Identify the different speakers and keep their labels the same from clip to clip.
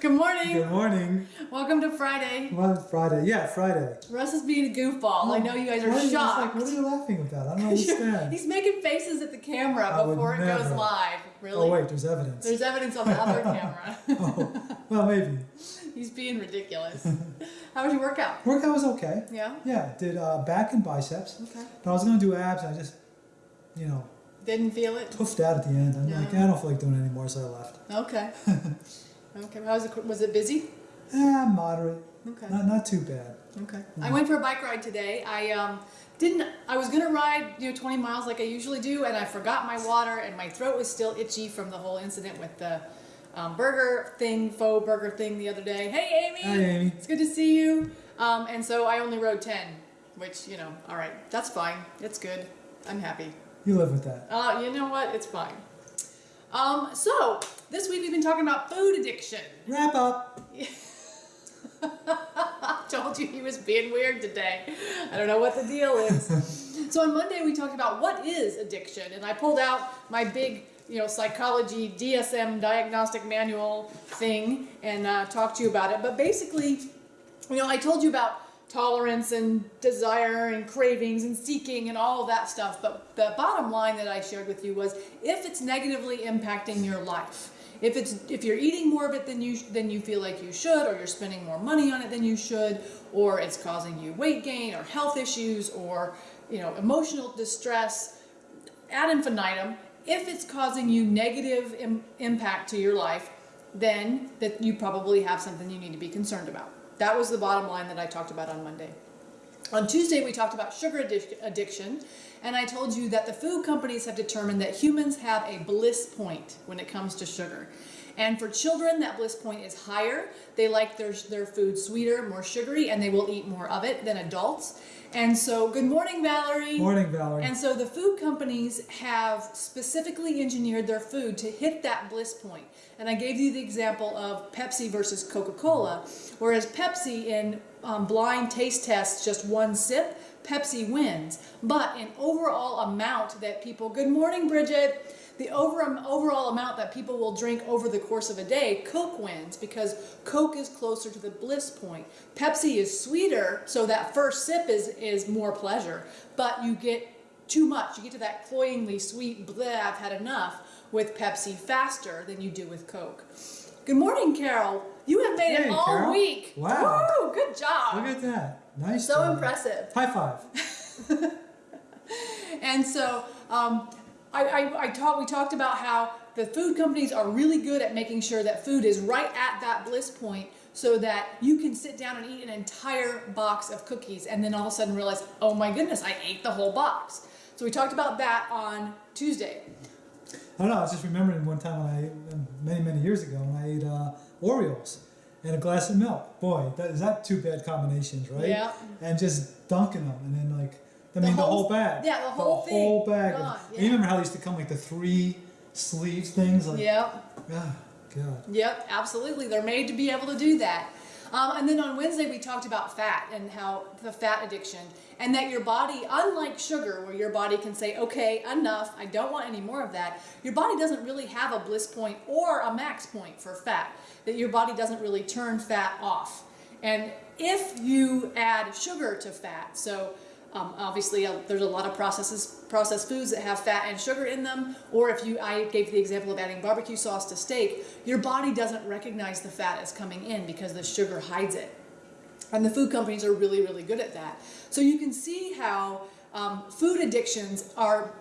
Speaker 1: Good morning.
Speaker 2: Good morning.
Speaker 1: Welcome to Friday.
Speaker 2: Well, Friday. Yeah, Friday.
Speaker 1: Russ is being a goofball. I know you guys are
Speaker 2: What
Speaker 1: shocked.
Speaker 2: Like, what are you laughing about? I don't understand.
Speaker 1: He's making faces at the camera
Speaker 2: I
Speaker 1: before it goes live. Really?
Speaker 2: oh wait, there's evidence.
Speaker 1: There's evidence on the other camera.
Speaker 2: oh, well, maybe.
Speaker 1: He's being ridiculous. How was your workout?
Speaker 2: Workout was okay.
Speaker 1: Yeah?
Speaker 2: Yeah, did uh, back and biceps.
Speaker 1: Okay.
Speaker 2: But I was gonna do abs, and I just, you know,
Speaker 1: Didn't feel it?
Speaker 2: toughed out at the end. I'm
Speaker 1: Yeah.
Speaker 2: like, I don't feel like doing it anymore, so I left.
Speaker 1: Okay. Okay. How was it? Was it busy?
Speaker 2: Eh, moderate.
Speaker 1: Okay.
Speaker 2: Not not too bad.
Speaker 1: Okay. I went for a bike ride today. I um, didn't. I was gonna ride you know 20 miles like I usually do, and I forgot my water, and my throat was still itchy from the whole incident with the um, burger thing, faux burger thing the other day. Hey, Amy.
Speaker 2: Hi, Amy.
Speaker 1: It's good to see you. Um, and so I only rode 10, which you know, all right, that's fine. It's good. I'm happy.
Speaker 2: You live with that.
Speaker 1: Uh, you know what? It's fine. Um, so this week we've been talking about food addiction.
Speaker 2: Wrap up.
Speaker 1: I told you he was being weird today. I don't know what the deal is. so on Monday we talked about what is addiction, and I pulled out my big, you know, psychology DSM diagnostic manual thing and uh, talked to you about it. But basically, you know, I told you about tolerance and desire and cravings and seeking and all that stuff. But the bottom line that I shared with you was if it's negatively impacting your life, if it's if you're eating more of it than you than you feel like you should, or you're spending more money on it than you should, or it's causing you weight gain or health issues or you know emotional distress, ad infinitum. If it's causing you negative Im- impact to your life, then that you probably have something you need to be concerned about. That was the bottom line that I talked about on Monday. On Tuesday, we talked about sugar addic- addiction, and I told you that the food companies have determined that humans have a bliss point when it comes to sugar. And for children, that bliss point is higher. They like their, their food sweeter, more sugary, and they will eat more of it than adults. And so, good morning, Valerie.
Speaker 2: Morning, Valerie.
Speaker 1: And so the food companies have specifically engineered their food to hit that bliss point. And I gave you the example of Pepsi versus Coca-Cola, whereas Pepsi in um, blind taste tests, just one sip, Pepsi wins. But in overall amount that people, good morning, Bridget, the over, overall amount that people will drink over the course of a day, Coke wins because Coke is closer to the bliss point. Pepsi is sweeter, so that first sip is, is more pleasure, but you get too much. You get to that cloyingly sweet, bleh, I've had enough with Pepsi faster than you do with Coke. Good morning, Carol. You have made it all
Speaker 2: Carol.
Speaker 1: week.
Speaker 2: Wow.
Speaker 1: Woo, good job.
Speaker 2: Look at that. Nice.
Speaker 1: so
Speaker 2: job.
Speaker 1: impressive.
Speaker 2: High five.
Speaker 1: And so um, I, I, I taught, we talked about how the food companies are really good at making sure that food is right at that bliss point so that you can sit down and eat an entire box of cookies and then all of a sudden realize, oh my goodness, I ate the whole box. So we talked about that on Tuesday.
Speaker 2: I don't know. I was just remembering one time when I, many, many years ago, when I ate uh, Oreos and a glass of milk. Boy, that is that two bad combinations, right?
Speaker 1: Yeah.
Speaker 2: And just dunking them, and then like, I mean, the
Speaker 1: whole-
Speaker 2: bag.
Speaker 1: yeah, the whole thing.
Speaker 2: The whole bag. of-
Speaker 1: yeah.
Speaker 2: You remember how they used to come like the three sleeves things? Like,
Speaker 1: Yep.
Speaker 2: ah, God.
Speaker 1: Yep, absolutely. They're made to be able to do that. Um, and then on Wednesday, we talked about fat and how the fat addiction, and that your body, unlike sugar, where your body can say, okay, enough, I don't want any more of that, your body doesn't really have a bliss point or a max point for fat, that your body doesn't really turn fat off. And if you add sugar to fat, so um, obviously, uh, there's a lot of processes, processed foods that have fat and sugar in them. Or if you, I gave the example of adding barbecue sauce to steak, your body doesn't recognize the fat as coming in because the sugar hides it. And the food companies are really, really good at that. So you can see how um, food addictions are,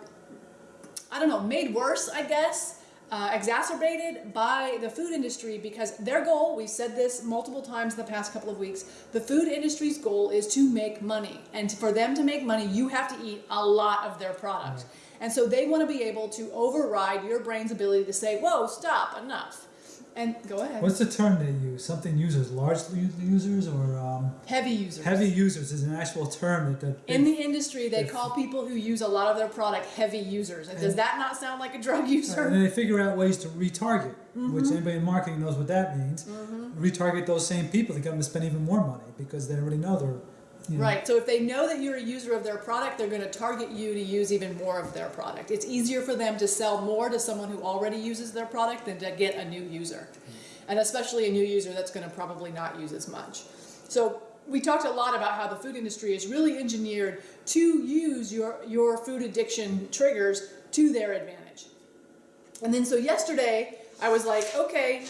Speaker 1: I don't know, made worse, I guess, uh, exacerbated by the food industry because their goal, we've said this multiple times in the past couple of weeks, the food industry's goal is to make money. And for them to make money, you have to eat a lot of their product. And so they want to be able to override your brain's ability to say, whoa, stop, enough. And go ahead.
Speaker 2: What's the term they use? Something users, large users, or um,
Speaker 1: Heavy users.
Speaker 2: heavy users is an actual term that. that
Speaker 1: In the industry, they
Speaker 2: If-
Speaker 1: call people who use a lot of their product heavy users. And does that not sound like a drug user?
Speaker 2: and they figure out ways to retarget, which
Speaker 1: Mm-hmm.
Speaker 2: anybody in marketing knows what that means. Retarget those same people to get them to spend even more money because they already know they're. Know,
Speaker 1: Right. So if they know that you're a user of their product, they're going to target you to use even more of their product. It's easier for them to sell more to someone who already uses their product than to get a new user. Hmm. and especially a new user that's going to probably not use as much. So we talked a lot about how the food industry is really engineered to use your, your food addiction triggers to their advantage. And then so yesterday I was like, okay,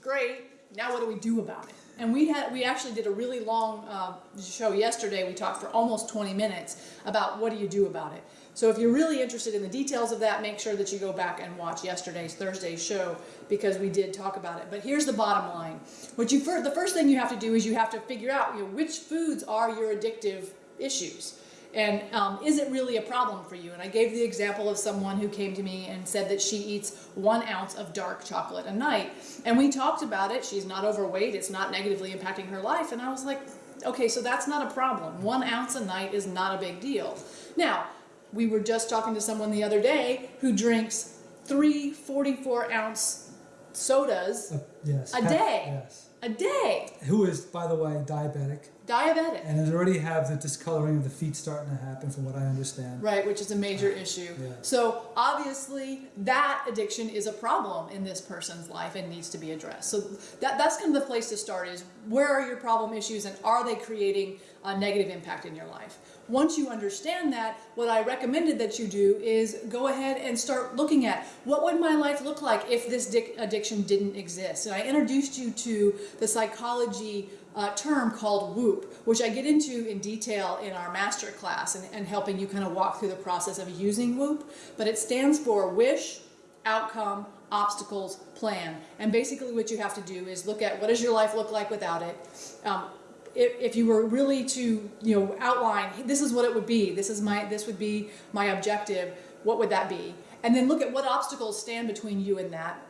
Speaker 1: great. Now what do we do about it? And we had we actually did a really long uh, show yesterday. We talked for almost 20 minutes about what do you do about it. So if you're really interested in the details of that, make sure that you go back and watch yesterday's Thursday's show because we did talk about it. But here's the bottom line: what you the first thing you have to do is you have to figure out you know, which foods are your addictive issues. And um, is it really a problem for you? And I gave the example of someone who came to me and said that she eats one ounce of dark chocolate a night. And we talked about it. She's not overweight. It's not negatively impacting her life. And I was like, okay, so that's not a problem. One ounce a night is not a big deal. Now, we were just talking to someone the other day who drinks three 44 ounce sodas
Speaker 2: Uh, yes.
Speaker 1: A day.
Speaker 2: Yes.
Speaker 1: A day.
Speaker 2: Who is, by the way, diabetic
Speaker 1: Diabetic.
Speaker 2: and has already have the discoloring of the feet starting to happen, from what I understand.
Speaker 1: Right, which is a major issue.
Speaker 2: Yeah.
Speaker 1: So obviously that addiction is a problem in this person's life and needs to be addressed. So that, that's kind of the place to start is where are your problem issues and are they creating a negative impact in your life? Once you understand that, what I recommended that you do is go ahead and start looking at what would my life look like if this addiction didn't exist. And I introduced you to the psychology uh, term called WOOP, which I get into in detail in our master class and, and helping you kind of walk through the process of using WOOP. But it stands for wish, outcome, obstacles, plan. And basically what you have to do is look at what does your life look like without it. Um, if, if you were really to you know outline this is what it would be this is my this would be my objective what would that be and then look at what obstacles stand between you and that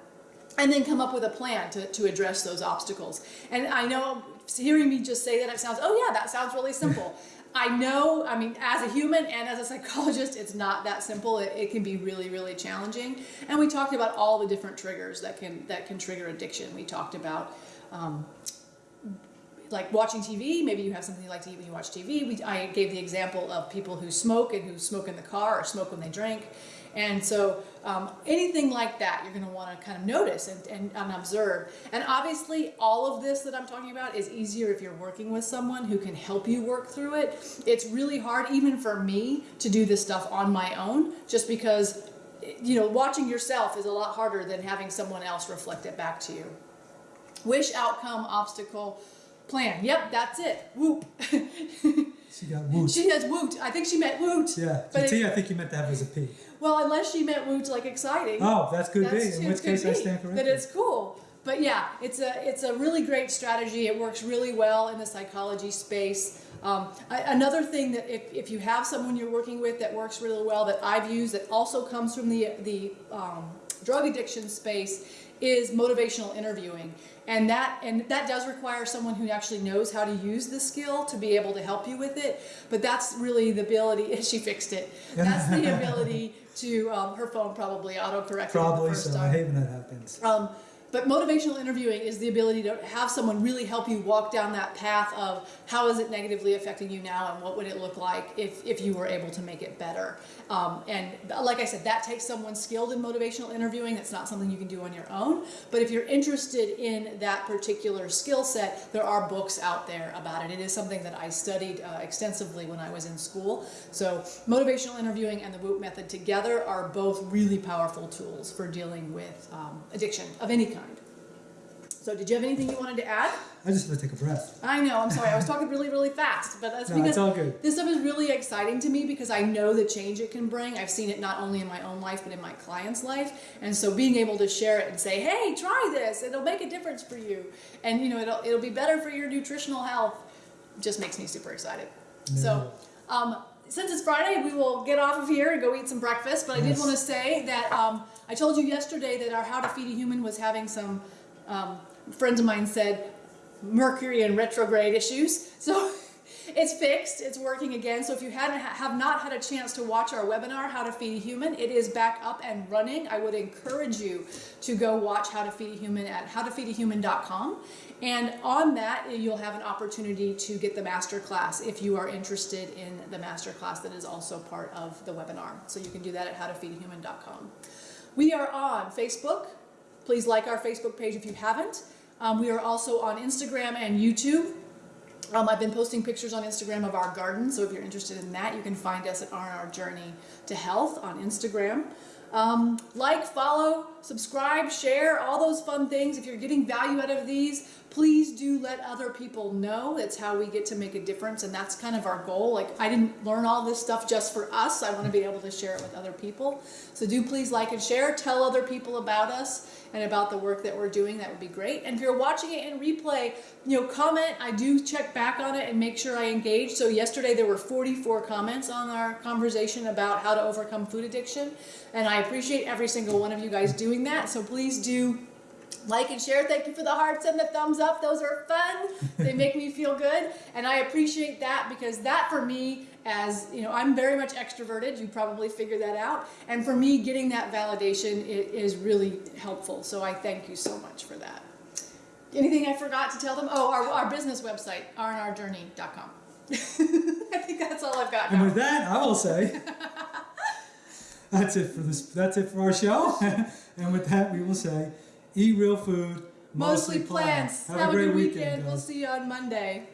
Speaker 1: and then come up with a plan to, to address those obstacles. And I know hearing me just say that it sounds, oh yeah, that sounds really simple. I know, I mean, as a human and as a psychologist, it's not that simple. It, it can be really, really challenging. And we talked about all the different triggers that can that can trigger addiction. We talked about um, like watching TV. Maybe you have something you like to eat when you watch TV. We, I gave the example of people who smoke and who smoke in the car or smoke when they drink. And so um, anything like that, you're going to want to kind of notice and, and, and observe. And obviously, all of this that I'm talking about is easier if you're working with someone who can help you work through it. It's really hard, even for me, to do this stuff on my own, just because, you know, watching yourself is a lot harder than having someone else reflect it back to you. Wish, outcome, obstacle, plan. Yep, that's it. Whoop.
Speaker 2: She got woot.
Speaker 1: she has woot. I think she meant woot.
Speaker 2: yeah.
Speaker 1: but
Speaker 2: the
Speaker 1: it-
Speaker 2: T I think you meant to have as a P.
Speaker 1: Well, unless she meant woot like exciting.
Speaker 2: Oh, that's good
Speaker 1: That's-
Speaker 2: be. In which case I stand
Speaker 1: That
Speaker 2: corrected.
Speaker 1: it's cool. But yeah, it's a it's a really great strategy. It works really well in the psychology space. Um, I, another thing that if, if you have someone you're working with that works really well that I've used that also comes from the the um, drug addiction space is motivational interviewing and that and that does require someone who actually knows how to use the skill to be able to help you with it but that's really the ability she fixed it that's the ability to um, her phone probably auto corrected the
Speaker 2: Probably so. I
Speaker 1: time
Speaker 2: hate when that happens.
Speaker 1: um, but motivational interviewing is the ability to have someone really help you walk down that path of how is it negatively affecting you now and what would it look like if, if you were able to make it better. Um, and like I said, that takes someone skilled in motivational interviewing. That's not something you can do on your own. But if you're interested in that particular skill set, there are books out there about it. It is something that I studied uh, extensively when I was in school. So motivational interviewing and the WOOP method together are both really powerful tools for dealing with um, addiction of any kind. So did you have anything you wanted to add?
Speaker 2: I just have to take a breath.
Speaker 1: I know, I'm sorry, I was talking really, really fast, but that's
Speaker 2: No,
Speaker 1: because
Speaker 2: it's all good.
Speaker 1: this stuff is really exciting to me because I know the change it can bring. I've seen it not only in my own life, but in my client's life. And so being able to share it and say, hey, try this, it'll make a difference for you. And you know, it'll, it'll be better for your nutritional health, just makes me super excited. So, um, since it's Friday, we will get off of here and go eat some breakfast. But I did want to say that um, I told you yesterday that our How to Feed a Human was having some um, friends of mine said Mercury and retrograde issues. So it's fixed. It's working again. So if you hadn't have not had a chance to watch our webinar, How to Feed a Human, it is back up and running. I would encourage you to go watch How to Feed a Human at howtofeedahuman.com. And on that, you'll have an opportunity to get the master class if you are interested in the master class that is also part of the webinar. So you can do that at howtofeedahuman.com. We are on Facebook. Please like our Facebook page if you haven't. Um, we are also on Instagram and YouTube. Um, I've been posting pictures on Instagram of our garden, so if you're interested in that, you can find us at R&R Journey to Health on Instagram. Um, like, follow, subscribe, share, all those fun things. If you're getting value out of these, please do let other people know. It's how we get to make a difference, and that's kind of our goal. Like, I didn't learn all this stuff just for us. I want to be able to share it with other people. So do please like and share. Tell other people about us and about the work that we're doing. That would be great. And if you're watching it in replay, you know, comment. I do check back on it and make sure I engage. So yesterday there were 44 comments on our conversation about how to overcome food addiction. And I appreciate every single one of you guys doing that. So please do like and share. Thank you for the hearts and the thumbs up. Those are fun. they make me feel good. And I appreciate that because that for me, as you know, I'm very much extroverted. You probably figured that out. And for me, getting that validation is really helpful. So I thank you so much for that. Anything I forgot to tell them? Oh, our, our business website, rnrjourney.com. I think that's all I've got
Speaker 2: And
Speaker 1: now.
Speaker 2: with that, I will say that's it for this. That's it for our show. and with that, we will say, eat real food,
Speaker 1: Mostly plants.
Speaker 2: Have,
Speaker 1: Have
Speaker 2: a great
Speaker 1: good
Speaker 2: weekend.
Speaker 1: weekend. We'll see you on Monday.